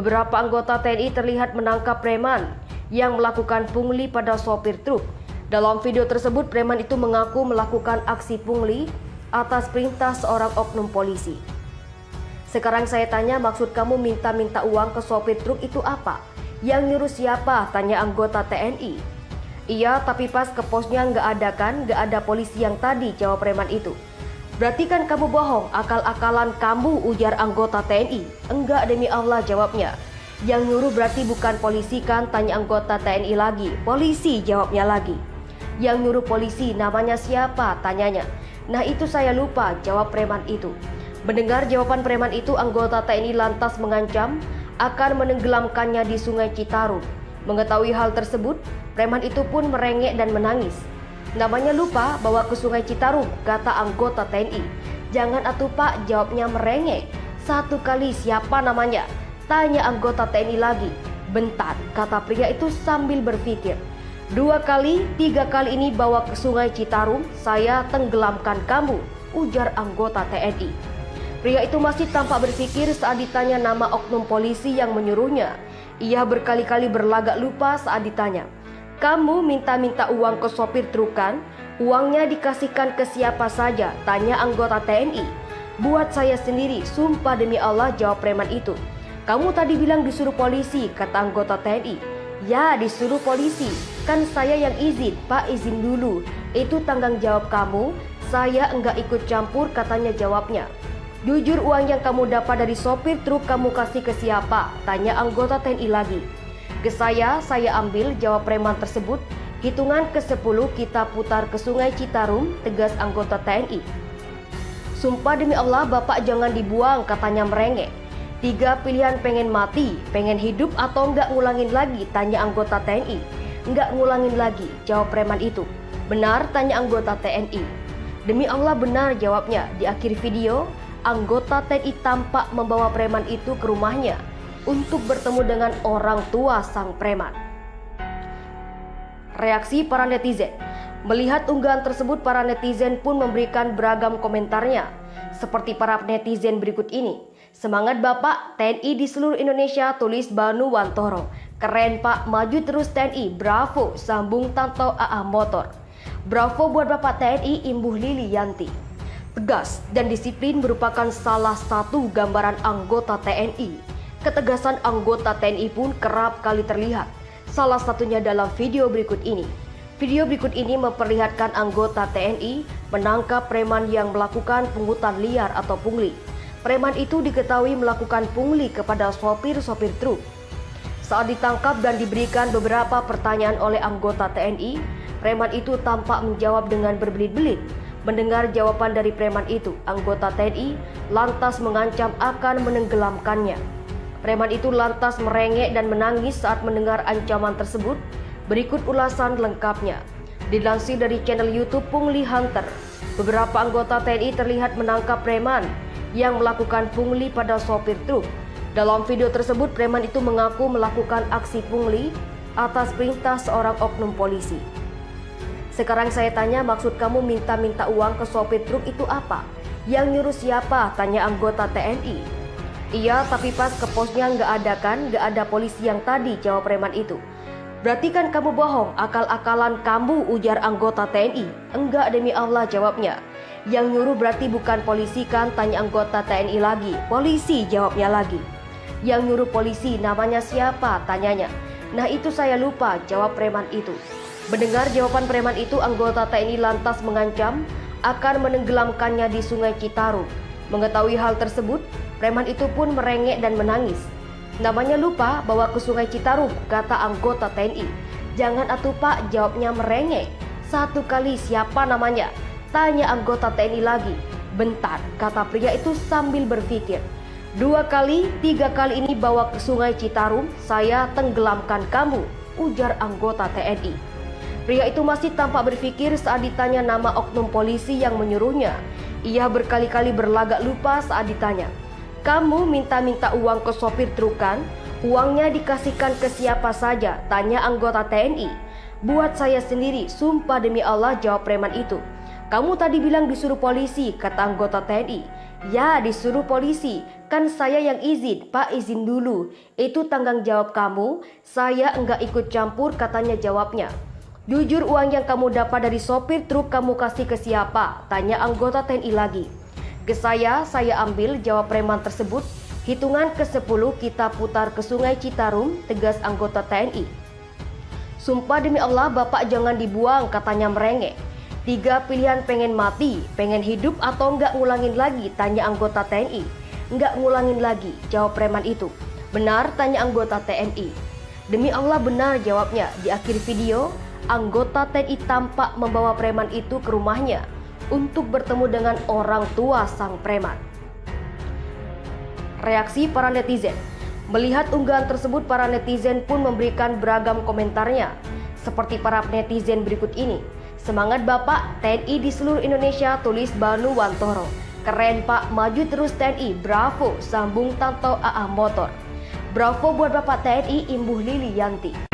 beberapa anggota TNI terlihat menangkap preman yang melakukan pungli pada sopir truk. Dalam video tersebut, preman itu mengaku melakukan aksi pungli atas perintah seorang oknum polisi. Sekarang saya tanya maksud kamu minta-minta uang ke sopir truk itu apa? Yang nyuruh siapa? Tanya anggota TNI. Iya, tapi pas ke posnya nggak ada kan? Nggak ada polisi yang tadi, jawab preman itu. Berarti kan kamu bohong, akal-akalan kamu ujar anggota TNI. Enggak demi Allah jawabnya. Yang nyuruh berarti bukan polisi kan? Tanya anggota TNI lagi. Polisi jawabnya lagi. Yang nyuruh polisi namanya siapa? Tanyanya. Nah itu saya lupa jawab preman itu. Mendengar jawaban preman itu anggota TNI lantas mengancam akan menenggelamkannya di sungai Citarum. Mengetahui hal tersebut, preman itu pun merengek dan menangis. Namanya lupa bawa ke sungai Citarum, kata anggota TNI. Jangan atuh pak, jawabnya merengek. Satu kali siapa namanya? Tanya anggota TNI lagi. Bentar, kata pria itu sambil berpikir. Dua kali, tiga kali ini bawa ke sungai Citarum, saya tenggelamkan kamu, ujar anggota TNI. Pria itu masih tampak berpikir saat ditanya nama oknum polisi yang menyuruhnya. Ia berkali-kali berlagak lupa saat ditanya. Kamu minta-minta uang ke sopir truk kan? Uangnya dikasihkan ke siapa saja? Tanya anggota TNI. Buat saya sendiri, sumpah demi Allah jawab preman itu. Kamu tadi bilang disuruh polisi, kata anggota TNI. Ya, disuruh polisi. Kan saya yang izin, Pak izin dulu. Itu tanggung jawab kamu. Saya enggak ikut campur, katanya jawabnya. Jujur uang yang kamu dapat dari sopir truk kamu kasih ke siapa? Tanya anggota TNI lagi. Ke saya, saya ambil jawab preman tersebut. Hitungan ke-10 kita putar ke sungai Citarum, tegas anggota TNI. Sumpah demi Allah bapak jangan dibuang, katanya merengek. Tiga pilihan pengen mati, pengen hidup atau enggak ngulangin lagi, tanya anggota TNI. Enggak ngulangin lagi, jawab preman itu. Benar, tanya anggota TNI. Demi Allah benar jawabnya. Di akhir video, anggota TNI tampak membawa preman itu ke rumahnya untuk bertemu dengan orang tua sang preman. Reaksi para netizen Melihat unggahan tersebut, para netizen pun memberikan beragam komentarnya. Seperti para netizen berikut ini. Semangat Bapak, TNI di seluruh Indonesia, tulis Banu Wantoro. Keren Pak, maju terus TNI, bravo, sambung Tanto AA Motor. Bravo buat Bapak TNI, Imbuh Lili Yanti. Tegas dan disiplin merupakan salah satu gambaran anggota TNI Ketegasan anggota TNI pun kerap kali terlihat, salah satunya dalam video berikut ini. Video berikut ini memperlihatkan anggota TNI menangkap preman yang melakukan pungutan liar atau pungli. Preman itu diketahui melakukan pungli kepada sopir-sopir truk. Saat ditangkap dan diberikan beberapa pertanyaan oleh anggota TNI, preman itu tampak menjawab dengan berbelit-belit. Mendengar jawaban dari preman itu, anggota TNI lantas mengancam akan menenggelamkannya. Preman itu lantas merengek dan menangis saat mendengar ancaman tersebut. Berikut ulasan lengkapnya. Dilansir dari channel YouTube Pungli Hunter, beberapa anggota TNI terlihat menangkap preman yang melakukan pungli pada sopir truk. Dalam video tersebut, preman itu mengaku melakukan aksi pungli atas perintah seorang oknum polisi. Sekarang saya tanya maksud kamu minta-minta uang ke sopir truk itu apa? Yang nyuruh siapa? Tanya anggota TNI. Iya, tapi pas ke posnya nggak ada kan, nggak ada polisi yang tadi, jawab preman itu. Berarti kan kamu bohong, akal-akalan kamu, ujar anggota TNI. Enggak demi Allah, jawabnya. Yang nyuruh berarti bukan polisi kan, tanya anggota TNI lagi. Polisi, jawabnya lagi. Yang nyuruh polisi namanya siapa, tanyanya. Nah itu saya lupa, jawab preman itu. Mendengar jawaban preman itu, anggota TNI lantas mengancam akan menenggelamkannya di sungai Citarum. Mengetahui hal tersebut, preman itu pun merengek dan menangis. Namanya lupa bawa ke sungai Citarum, kata anggota TNI. Jangan atuh pak, jawabnya merengek. Satu kali siapa namanya? Tanya anggota TNI lagi. Bentar, kata pria itu sambil berpikir. Dua kali, tiga kali ini bawa ke sungai Citarum, saya tenggelamkan kamu, ujar anggota TNI. Pria itu masih tampak berpikir saat ditanya nama oknum polisi yang menyuruhnya. Ia berkali-kali berlagak lupa saat ditanya. Kamu minta-minta uang ke sopir truk kan? Uangnya dikasihkan ke siapa saja? Tanya anggota TNI. Buat saya sendiri, sumpah demi Allah jawab preman itu. Kamu tadi bilang disuruh polisi, kata anggota TNI. Ya, disuruh polisi. Kan saya yang izin, Pak izin dulu. Itu tanggung jawab kamu, saya enggak ikut campur katanya jawabnya. Jujur uang yang kamu dapat dari sopir truk kamu kasih ke siapa? Tanya anggota TNI lagi. Ke saya, saya ambil jawab preman tersebut. Hitungan ke-10 kita putar ke sungai Citarum, tegas anggota TNI. Sumpah demi Allah bapak jangan dibuang katanya merengek. Tiga pilihan pengen mati, pengen hidup atau enggak ngulangin lagi tanya anggota TNI. Nggak ngulangin lagi, jawab preman itu. Benar, tanya anggota TNI. Demi Allah benar jawabnya. Di akhir video, anggota TNI tampak membawa preman itu ke rumahnya untuk bertemu dengan orang tua sang preman. Reaksi para netizen Melihat unggahan tersebut, para netizen pun memberikan beragam komentarnya. Seperti para netizen berikut ini. Semangat Bapak, TNI di seluruh Indonesia, tulis Banu Wantoro. Keren Pak, maju terus TNI, bravo, sambung Tanto AA Motor. Bravo buat Bapak TNI Imbuh Lili Yanti.